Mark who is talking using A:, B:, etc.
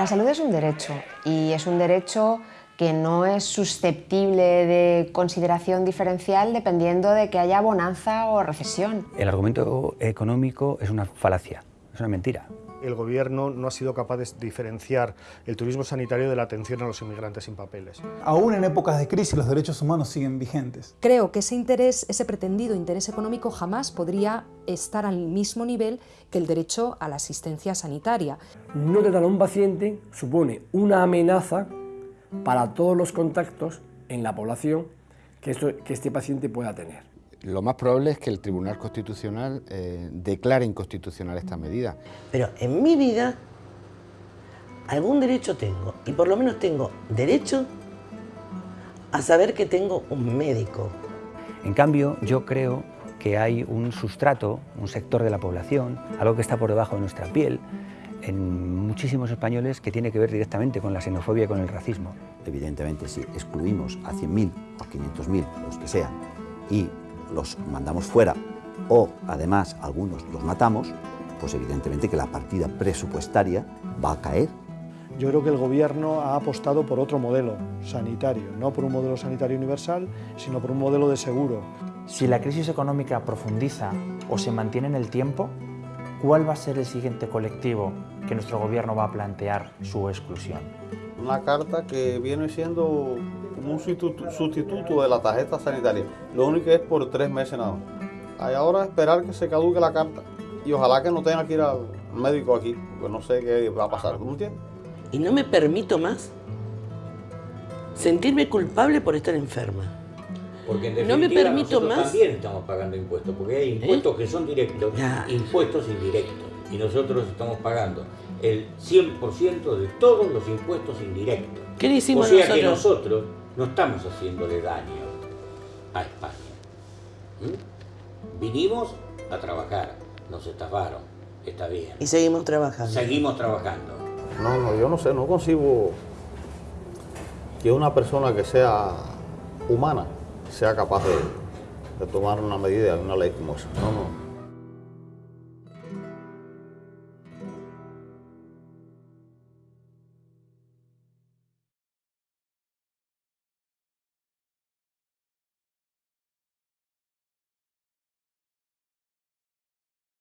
A: La salud es un derecho y es un derecho que no es susceptible de consideración diferencial dependiendo de que haya bonanza o recesión.
B: El argumento económico es una falacia, es una mentira.
C: El Gobierno no ha sido capaz de diferenciar el turismo sanitario de la atención a los inmigrantes sin papeles.
D: Aún en épocas de crisis los derechos humanos siguen vigentes.
E: Creo que ese interés, ese pretendido interés económico jamás podría estar al mismo nivel que el derecho a la asistencia sanitaria.
F: No tratar a un paciente supone una amenaza para todos los contactos en la población que, que este paciente pueda tener.
G: Lo más probable es que el Tribunal Constitucional eh, declare inconstitucional esta medida.
H: Pero en mi vida algún derecho tengo, y por lo menos tengo derecho a saber que tengo un médico.
B: En cambio, yo creo que hay un sustrato, un sector de la población, algo que está por debajo de nuestra piel, en muchísimos españoles que tiene que ver directamente con la xenofobia y con el racismo.
I: Evidentemente, si excluimos a 100.000 o 500.000, los que sean, y los mandamos fuera o además algunos los matamos, pues evidentemente que la partida presupuestaria va a caer.
C: Yo creo que el Gobierno ha apostado por otro modelo sanitario, no por un modelo sanitario universal, sino por un modelo de seguro.
J: Si la crisis económica profundiza o se mantiene en el tiempo, ¿cuál va a ser el siguiente colectivo que nuestro Gobierno va a plantear su exclusión?
K: Una carta que viene siendo como un sustituto de la tarjeta sanitaria. Lo único que es por tres meses nada más. Hay ahora esperar que se caduque la carta y ojalá que no tenga que ir al médico aquí, porque no sé qué va a pasar, ¿tú entiendes?
H: Y no me permito más sentirme culpable por estar enferma.
L: Porque en
H: no me permito
L: nosotros
H: más.
L: también estamos pagando impuestos, porque hay impuestos que son directos, impuestos indirectos. Y nosotros estamos pagando el 100% de todos los impuestos indirectos.
H: ¿Qué le hicimos
L: o sea
H: nosotros?
L: que nosotros no estamos haciéndole daño a España. ¿Mm? Vinimos a trabajar, nos estafaron, está bien.
H: Y seguimos trabajando.
L: Seguimos trabajando.
K: No, no, yo no sé, no concibo que una persona que sea humana sea capaz de, de tomar una medida, una ley como esa. No, no.